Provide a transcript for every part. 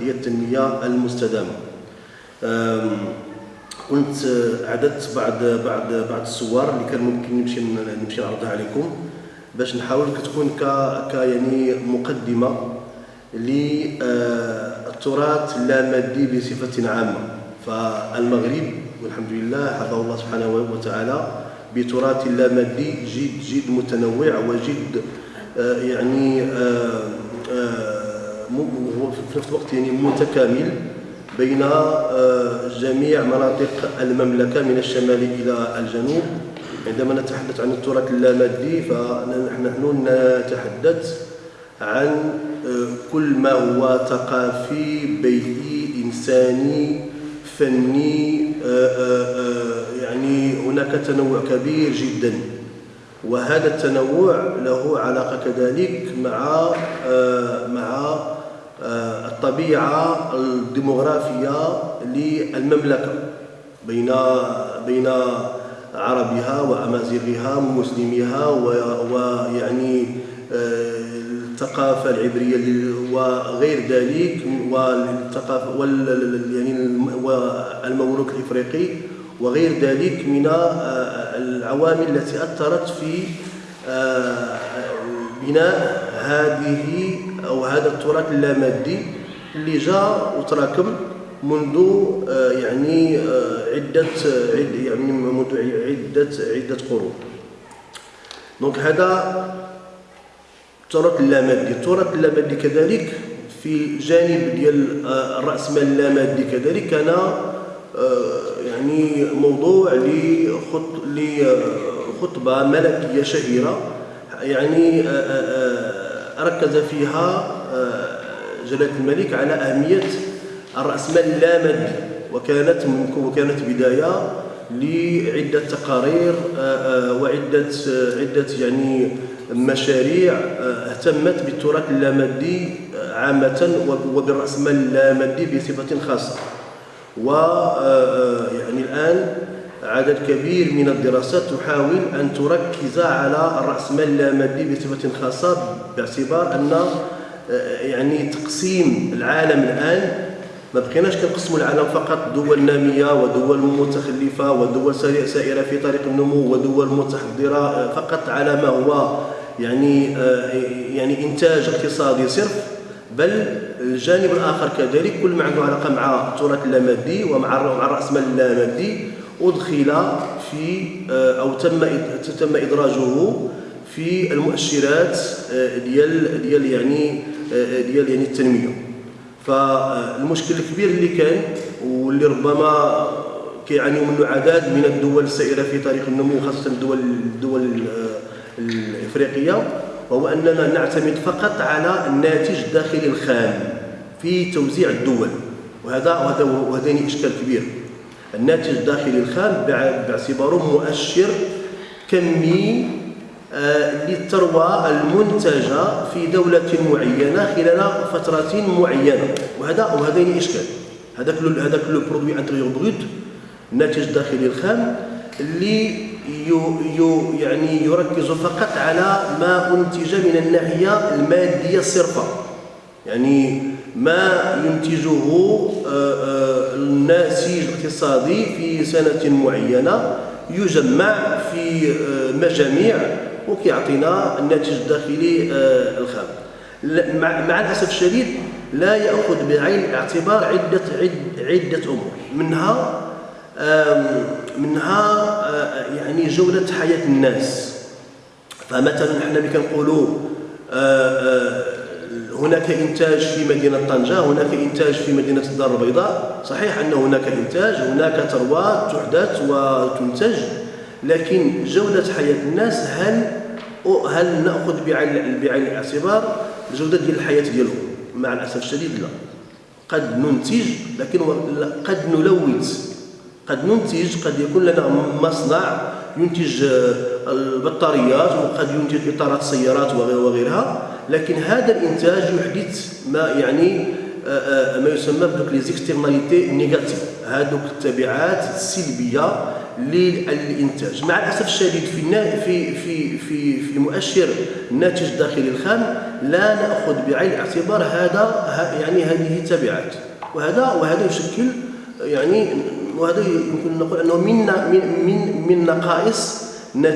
هي التنمية المستدامة. كنت عددت بعض بعض بعض الصور اللي كان ممكن نمشي نمشي نعرضها عليكم باش نحاول كتكون ك ك يعني مقدمة للتراث اللامادي بصفة عامة. فالمغرب والحمد لله حفظه الله سبحانه وتعالى بتراث اللامادي جد جد متنوع وجد آه، يعني آه، آه، في نفس الوقت يعني متكامل بين جميع مناطق المملكة من الشمال إلى الجنوب. عندما نتحدث عن التراث اللامادي فنحن نتحدث عن كل ما هو ثقافي بيئي إنساني فني يعني هناك تنوع كبير جدا. وهذا التنوع له علاقة كذلك مع آه، مع الطبيعة الديمغرافية للمملكة بين بين عربها وأمازيغها ومسلميها ويعني آه، الثقافة العبرية وغير ذلك والثقافة وال يعني والموروث الإفريقي وغير ذلك من آه، العوامل التي أثرت في آه، بناء هذه أو هذا التراث اللامادي اللي جاء وتراكم منذ آه، يعني عدة يعني منذ عدة عدة قرون. دونك هذا التراث اللامادي التراث اللامادي كذلك في جانب ديال الرأسمال اللامادي كذلك كان يعني موضوع لخطبة ملكية شهيرة يعني آه، آه، آه، ركز فيها جلالة الملك على أهمية الرأسمال اللامادي وكانت وكانت بداية لعدة تقارير وعدة عدة يعني مشاريع اهتمت بالتراث اللامادي عامة وبالرأسمال اللامادي بصفة خاصة. و آه، آه، يعني الآن عدد كبير من الدراسات تحاول أن تركز على الرأسمال اللامادي بصفة خاصة باعتبار أن آه، يعني تقسيم العالم الآن. ما بقيناش كنقسموا العالم فقط. دول نامية ودول متخلفة ودول سائرة في طريق النمو ودول متحضرة فقط على ما هو يعني يعني إنتاج اقتصادي صرف. بل الجانب الآخر كذلك كل ما عنده علاقة مع التراث اللامادي ومع مع الراسمال اللامادي أدخل في آه، أو تم تم إدراجه في المؤشرات آه، ديال ديال يعني آه، ديال يعني التنمية. فالمشكل الكبير اللي كان واللي ربما كيعانيوا منه عدد من الدول السائرة في طريق النمو خاصه الدول الدول الإفريقية وهو أننا نعتمد فقط على الناتج الداخلي الخام في توزيع الدول. وهذا وهذا وهذا إشكال كبير. الناتج الداخلي الخام باعتباره مؤشر كمي آه، للثروة المنتجة في دولة معينة خلال فترة معينة. وهذا وهذا إشكال. هذا كل هذا كل produit intérieur brut الناتج الداخلي الخام اللي يعني يركز فقط على ما أنتج من الناحية المادية الصرفة يعني ما ينتجه آه، آه، الناسج الاقتصادي في سنة معينة يجمع في آه، مجاميع وكيعطينا الناتج الداخلي الخام. مع الأسف الشديد لا يأخذ بعين الاعتبار عدة عدة أمور. منها منها آه، يعني جودة حياة الناس. فمثلا حنا ملي كنقولوا آه، آه، هناك إنتاج في مدينة طنجة هناك إنتاج في مدينة الدار البيضاء. صحيح أن هناك إنتاج هناك ثروات تحدث وتنتج لكن جوده حياة الناس هل هل نأخذ بعين بعين الاعتبار جوده ديال الحياة ديالهم؟ مع الأسف الشديد لا. قد ننتج لكن قد نلوث. قد ننتج قد يكون لنا مصنع ينتج آه، البطاريات وقد ينتج إطارات السيارات وغيرها. لكن هذا الإنتاج يحدث ما يعني آه، آه، ما يسمى بدوك les externalités négatives هذوك التبعات السلبية للإنتاج. مع الأسف الشديد في في في في في مؤشر الناتج الداخلي الخام لا نأخذ بعين الاعتبار هذا يعني هذه تبعات. وهذا وهذا يشكل يعني وهذا يمكن نقول أنه من من من, من نقائص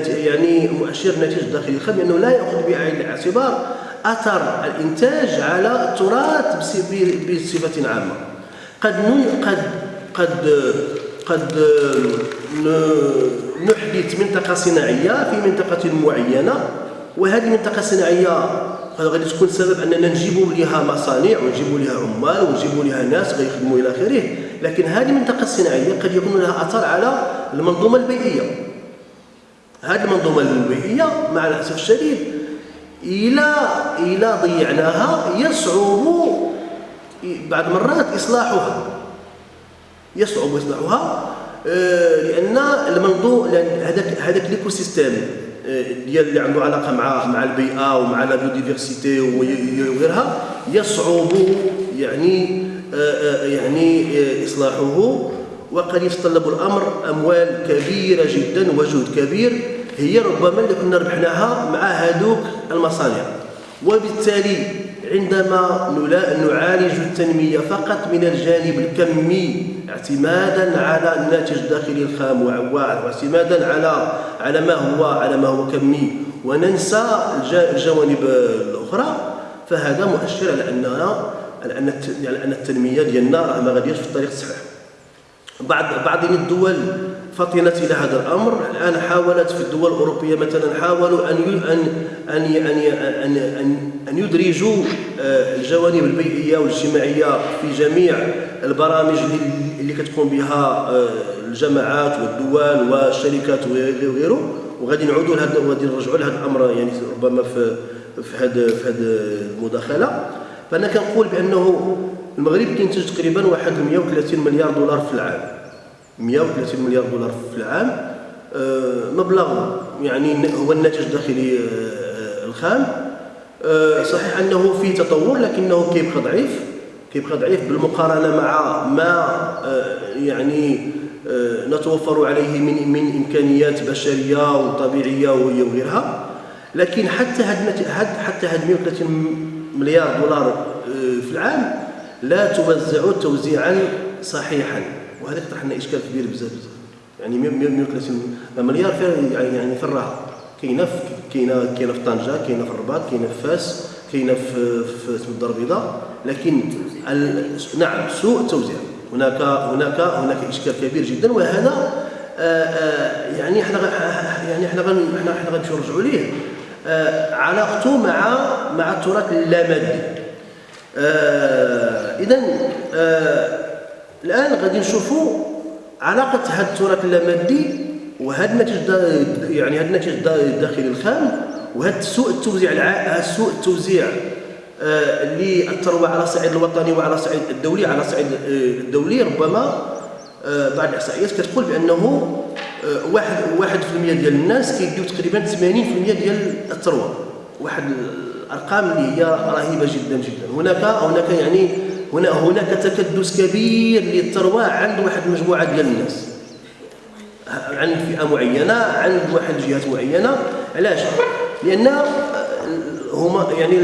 يعني مؤشر الناتج الداخلي الخام لأنه لا يأخذ بعين الاعتبار أثر الإنتاج على التراث بصفة عامة. قد قد قد قد نحدث منطقة صناعية في منطقة معينة وهذه المنطقة الصناعيه غادي تكون سبب أننا نجيبوا لها مصانع ونجيبوا لها عمال ونجيبوا لها ناس غيخدموا إلى آخره. لكن هذه المنطقة الصناعيه قد يكون لها أثر على المنظومة البيئية. هذه المنظومة البيئية مع الأسف الشديد إلى إلى ضيعناها يصعب بعض المرات إصلاحها. يصعب اصلاحها آه، لأن المنظوم هذاك هذاك l'écosystème آه، ديال اللي عنده علاقة مع مع البيئة ومع la biodiversité وغيرها يصعب يعني آه، يعني إصلاحه. وقد يتطلب الأمر أموال كبيرة جدا وجهد كبير هي ربما اللي كنا ربحناها مع هذوك المصانع. وبالتالي عندما نعالج التنمية فقط من الجانب الكمي اعتمادا على الناتج الداخلي الخام واعتمادا على على ما هو على ما هو كمي. وننسى الجوانب الأخرى فهذا مؤشر على اننا على أن على أن التنمية ديالنا ما غاديش في الطريق الصحيح. بعض بعض الدول فطنت إلى هذا الأمر. الآن حاولت في الدول الأوروبية مثلا حاولوا أن أن أن أن أن, أن, أن يدرجوا آه، الجوانب البيئية والاجتماعية في جميع البرامج اللي كتقوم بها آه، الجماعات والدول والشركات وغيره. وغادي نعودوا لهذا وغادي نرجعوا لهذا الأمر يعني ربما في في هذا في هذه المداخلة. فأنا كنقول بأنه المغرب كينتج تقريبا واحد 130 مليار دولار في العام. 130 مليار دولار في العام آه، مبلغ يعني هو الناتج الداخلي آه، الخام. آه، صحيح أنه في تطور لكنه كيبقى ضعيف كيبقى ضعيف بالمقارنة مع ما يعني نتوفر عليه من من إمكانيات بشرية وطبيعية وغيرها. لكن حتى هاد حتى هاد 130 مليار دولار في العام لا توزع توزيعا صحيحا. وهذا يطرح لنا إشكال كبير بزاف بزاف. يعني 130 مليار فيها يعني يعني في الراحه كاينة كاينة كاينة في طنجة كاينة في الرباط كاينة في فاس كاينة في في الدار البيضاء. لكن نعم سوء التوزيع هناك هناك هناك إشكال كبير جدا. وهذا آآ آآ يعني إحنا يعني إحنا إحنا إحنا غنمشيو نرجعوا ليه. علاقته مع مع التراث اللامادي. اذا الآن غادي نشوفوا علاقة هذا التراث اللامادي وهذا الناتج يعني هذا الناتج الداخلي الخام وهذا سوء التوزيع الع... سوء التوزيع آه للثروه على الصعيد الوطني وعلى الصعيد الدولي على الصعيد آه الدولي. ربما آه بعض الإحصائيات كتقول بأنه واحد واحد في المية ديال الناس كيديو تقريبا 80% ديال الثروة. واحد الأرقام اللي هي رهيبة جدا جدا. هناك هناك يعني هنا هناك تكدس كبير للثروه عند واحد المجموعه ديال الناس. عند فئة معينة عند واحد الجهات معينة. علاش؟ لأن هما يعني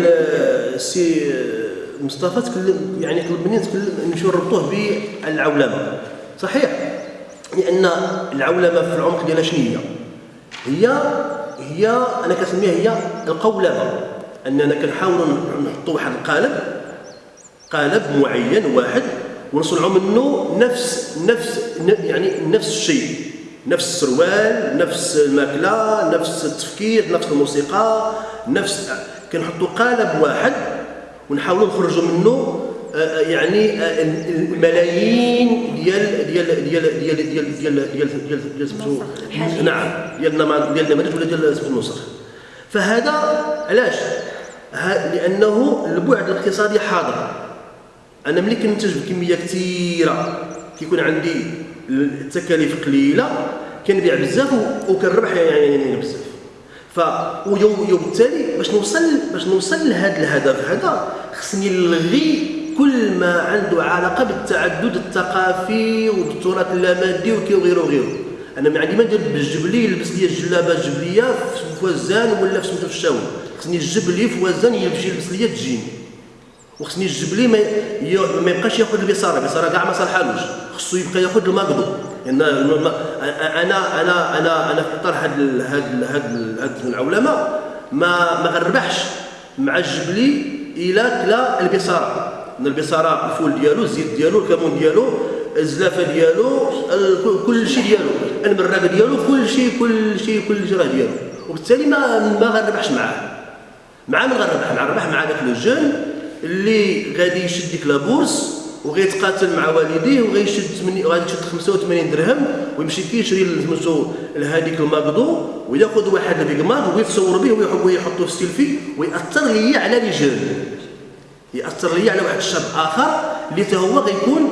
السي مصطفى تكلم يعني طلب مني نتكلم نمشيو نربطوه بالعولمة. صحيح؟ لأن العولمة في العمق ديالها شنو هي؟ هي هي أنا كنسميها هي القولبة. أننا كنحاولوا نحطوا واحد القالب قالب معين واحد ونصنعوا منه نفس نفس يعني نفس الشيء نفس السروال نفس الماكلة نفس التفكير نفس الموسيقى نفس كنحطوا قالب واحد ونحاولوا نخرجوا منه يعني الملايين ديال ديال ديال ديال ديال ديال ديال ديال ديال نعم ديال ديال النماذج ولا ديال النسخ فهذا علاش؟ لأنه البعد الاقتصادي حاضر. أنا ملي كنتج بكميه كثيره كيكون عندي التكاليف قليلة كنبيع بزاف وكنربح يعني, يعني, يعني بزاف. ف وبالتالي باش نوصل باش نوصل لهذا الهدف هذا خصني نلغي كل ما عنده علاقة بالتعدد الثقافي والتراث اللامادي وغيره وغيره. أنا ما عندي ما ندير بالجبلي يلبس لي الجلابة الجبلية في وزان ولا في سميتو في خصني الجبل لي في وزن يمشي يلبس ليا تجيني وخصني الجبل لي ما, ما يبقاش ياخذ البصارة. البصارة كاع ما صالحالوش خصو يبقى ياخذ الماكدو لأن أنا أنا أنا أنا في اطار هاد هاد هاد العولمة ما ما غنربحش مع الجبلي إلى كلا البصارة. البصارة الفول ديالو الزيت ديالو الكمون ديالو الزلافة ديالو كل شيء ديالو. المراق ديالو كل شيء كل شيء كل شيء راه ديالو. وبالتالي ما ما غنربحش معاه. مع من غنربح مع ربح مع داك le jeune اللي غادي يشد ديك la bourse وغيتقاتل مع والديه وغيشد غادي يشد 85 درهم ويمشي كيشري سميتو لهذيك الماكدو وياخذ واحد ال Big Mac ويتصور به ويحطو في ستيلفي ويأثر لي على jeune يأثر لي على واحد الشاب آخر اللي حتى هو غيكون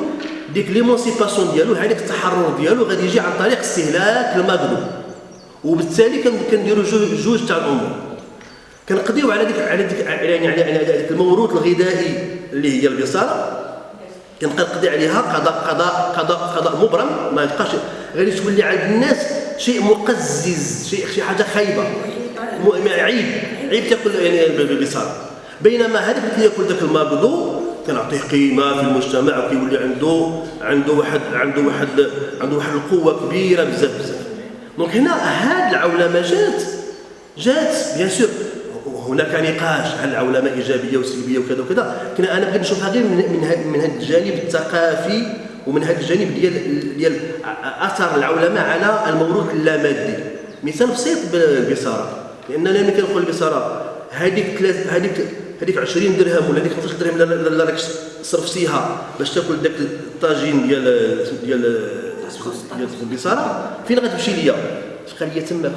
ديك l'émancipation ديالو هذاك التحرر ديالو غادي يجي عن طريق استهلاك الماكدو وبالتالي كنديروا جوج تاع الأمور. كنقضيو على ديك على ديك يعني على ديك الموروث الغذائي اللي هي البصاره كنقضي عليها قضاء قضاء قضاء قضاء مبرم. ما يبقاش غادي تولي عند الناس شيء مقزز شيء شي حاجة خايبة. عيب. عيب تاكل يعني البصاره بينما هذاك اللي ياكل ذاك الماكدو كنعطيه قيمة في المجتمع وكيولي عنده عنده واحد عنده واحد عنده واحد القوة كبيرة بزاف بزاف. donc هنا هاد العولمة جات جات bien sûr هناك نقاش هل العولمه إيجابية وسلبية وكذا وكذا؟ لكن أنا بغيت نشوفها غير من من هذا الجانب الثقافي ومن هذا الجانب ديال ديال أثر العولمه على الموروث اللامادي. مثال بسيط بالبصاره لأننا ملي كنقول البصاره هذيك هذيك هذيك 20 درهم ولا هذيك 15 درهم اللي راك صرفتيها باش تاكل داك الطاجين ديال ديال ديال البصاره فين غتمشي ليا؟ تبقى ليا؟ تما